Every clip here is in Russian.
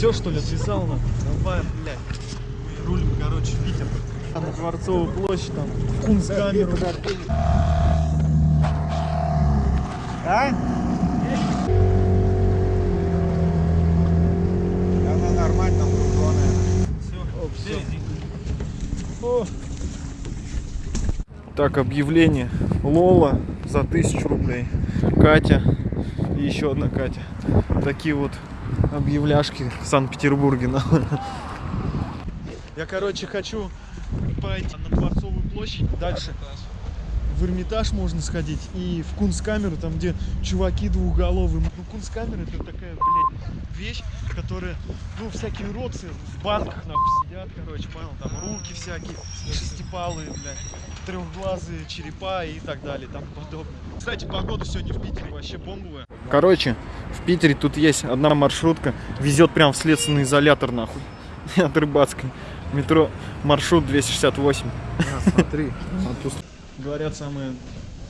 Все, что ли, отвязал на? Давай, блядь. Мы рулим, короче, в Питер. А на Дворцовую площадь, там, Кунсткамеру. А? Она нормально, груженая. Все. О. Так, объявление. Лола за тысячу рублей. Катя и еще одна Катя. Такие вот объявляшки в Санкт-Петербурге. Я, короче, хочу пойти на Дворцовую площадь. Дальше в Эрмитаж можно сходить и в Кунсткамеру, там где чуваки двухголовые. Ну, Кунсткамера это такая, блядь, вещь, которая, ну, всякие уродцы в банках, нахуй, сидят, короче, понял, там руки всякие, шестипалые, блядь, трехглазые черепа и так далее, там подобное. Кстати, погода сегодня в Питере вообще бомбовая. Короче, в Питере тут есть одна маршрутка, везет прям в следственный изолятор, нахуй, от Рыбацкой. Метро маршрут 268. А, смотри. А тут Говорят, самое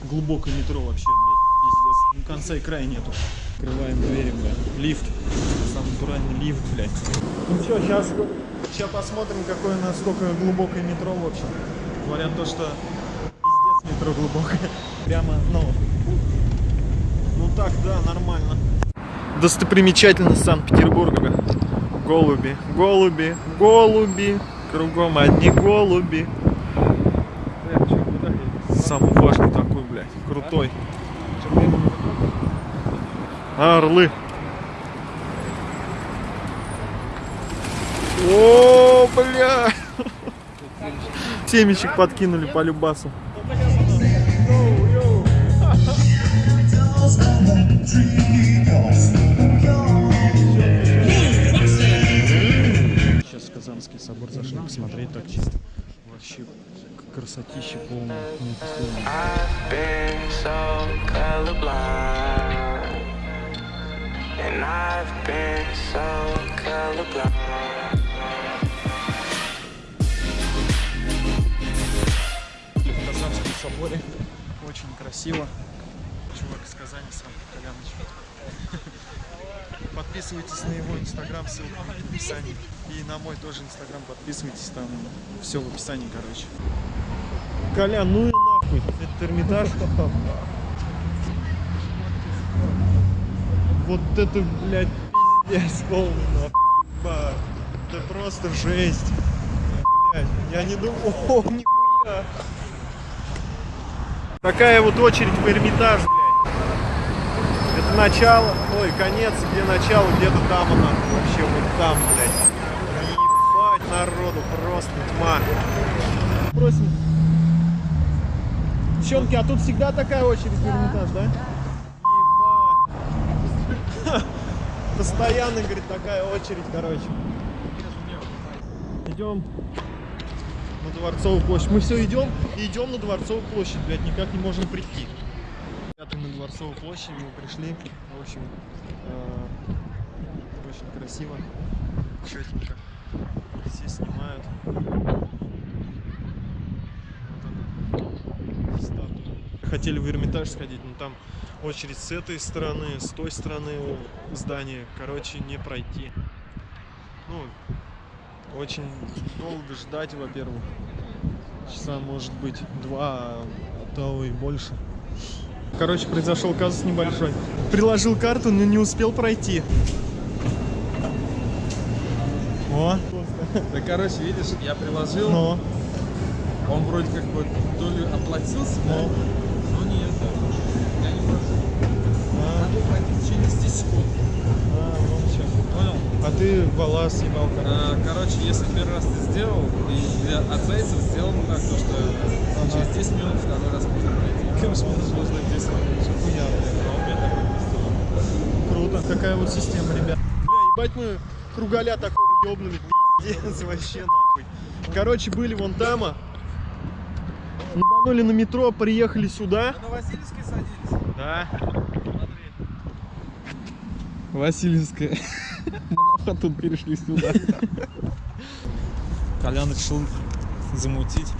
глубокое метро вообще, блядь, пиздец. Ну, конца и края нету. Открываем двери, блядь. Лифт. Самый натуральный лифт, блядь. Ну что, сейчас, сейчас посмотрим, какое насколько глубокое метро, в общем. Говорят то, что пиздец метро глубокое. Прямо, ну, ну так, да, нормально. Достопримечательность Санкт-Петербурга. Голуби, голуби, голуби. Кругом одни голуби. Самый важный такой, блядь, крутой. Орлы. О, бля! Семечек подкинули по любасу. Сейчас в Казанский собор зашли посмотреть так чисто. Вообще красотища полная. в Казанском соборе. Очень красиво. Чувак из Казани сам, Коляныч. Подписывайтесь на его инстаграм, ссылка в описании. И на мой тоже инстаграм подписывайтесь, там все в описании, короче. Колян, ну и нахуй, это Эрмитаж. Вот это, блядь, пиздец полный, нахуй. Это просто жесть. Блядь, я не думал, о, нихуя. Такая вот очередь в Эрмитаж, блядь. Начало, ой, конец, где начало, где-то там она, вообще вот там, блядь. Ебать народу, просто тьма. Просим. Девчонки, а тут всегда такая очередь в Эрмитаж, да? Ебать. Постоянно, говорит, такая очередь, короче. Идем на Дворцовую площадь. Мы все идем и идем на Дворцовую площадь, блядь, никак не можем прийти. На Дворцовую площадь мы пришли. В общем, э, очень красиво, четенько. Все снимают. Хотели в Эрмитаж сходить, но там очередь с этой стороны, с той стороны здания. Короче, не пройти. Ну, очень долго ждать, во-первых. Часа может быть два, а то и больше. Короче, произошел казус небольшой. Приложил карту, но не успел пройти. О, Да, короче, видишь, я приложил, но, он вроде как бы то ли оплатился, да? но. но нет, я не прошел. А, Надо пройти в течение 10 секунд. а, вон всё. Понял? А ты вала съебал, короче. А, короче, если первый раз ты сделал, и для отзайцев сделано так, то, что через 10 минут второй раз можно пройти. Короче, можно 10 минут. Хуя, блядь. А у меня такой не сделано. Круто. Такая вот система, ребят. Бля, ебать мы кругаля такого ёбнули, пиздец, вообще нахуй. Короче, были вон там, а. Ебанули на метро, приехали сюда. На Васильевской садились? Да. Смотри. Васильевская. Мы тут перешли сюда. Колян решил замутить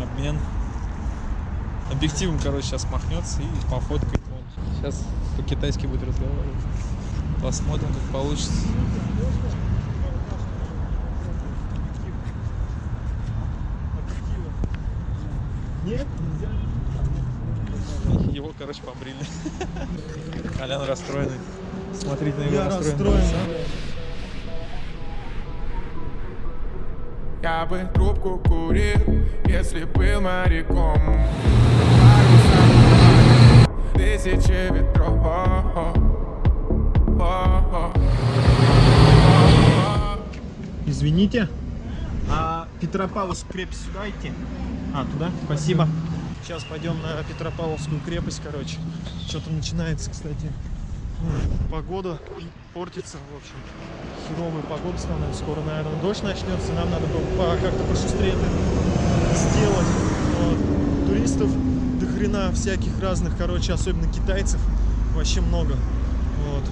обмен объективом, короче, сейчас махнется и пофоткает. Сейчас по-китайски будет разговаривать. Посмотрим, как получится. Нет. Его, короче, побрили. Колян расстроенный. Смотрите на его Я расстроен. расстроен. Я бы трубку курил, если был моряком. Тысячи ветров. Извините. А Петропавловск крепость сюда идти? А, туда? Спасибо. Сейчас пойдем на Петропавловскую крепость, короче. Что-то начинается, кстати. Погода портится, в общем. Херовая погода становится. Скоро, наверное, дождь начнется. Нам надо было как-то пошустрее это сделать. Вот. Туристов до хрена всяких разных, короче, особенно китайцев. Вообще много. Вот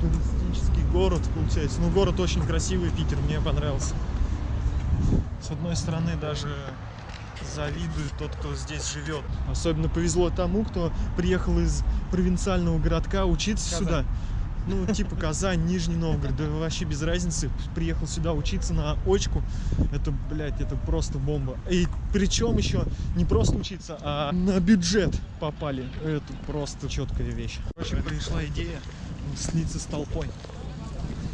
туристический город получается. Ну, город очень красивый, Питер, мне понравился. С одной стороны, даже завидую тот, кто здесь живет. Особенно повезло тому, кто приехал из провинциального городка учиться сюда. Ну, типа Казань, Нижний Новгород, да вообще без разницы. Приехал сюда учиться на очку. Это, блядь, это просто бомба. И причем еще не просто учиться, а на бюджет попали. Это просто четкая вещь. Короче, пришла идея слиться с толпой.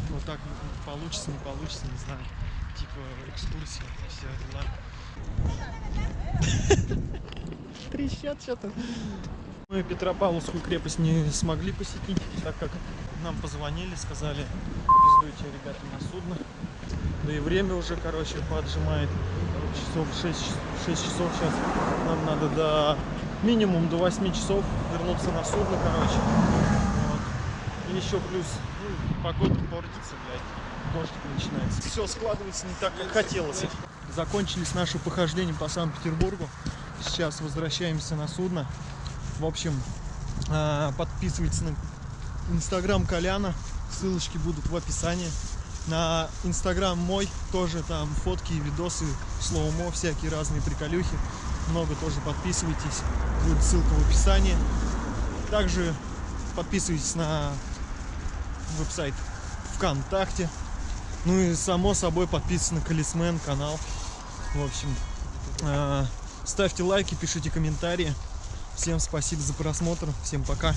Вот так получится, не получится, не знаю. Типа экскурсия, все дела. Трещат что-то. Мы Петропавловскую крепость не смогли посетить, так как нам позвонили, сказали, пиздуйте, ребята, на судно. Да и время уже, короче, поджимает. Часов 6, 6 часов сейчас. Нам надо до минимум до 8 часов вернуться на судно, короче. Вот. И еще плюс, ну, погода портится, блядь. Дождь начинается. Все складывается не так, как хотелось. Закончились наши похождения по Санкт-Петербургу. Сейчас возвращаемся на судно. В общем, а, подписывайтесь на инстаграм Коляна. Ссылочки будут в описании. На инстаграм мой тоже там фотки, видосы, слоумо, всякие разные приколюхи. Много тоже подписывайтесь. Будет ссылка в описании. Также подписывайтесь на веб-сайт ВКонтакте. Ну и само собой подписывайтесь на Колесмен канал. В общем, э, ставьте лайки, пишите комментарии. Всем спасибо за просмотр. Всем пока.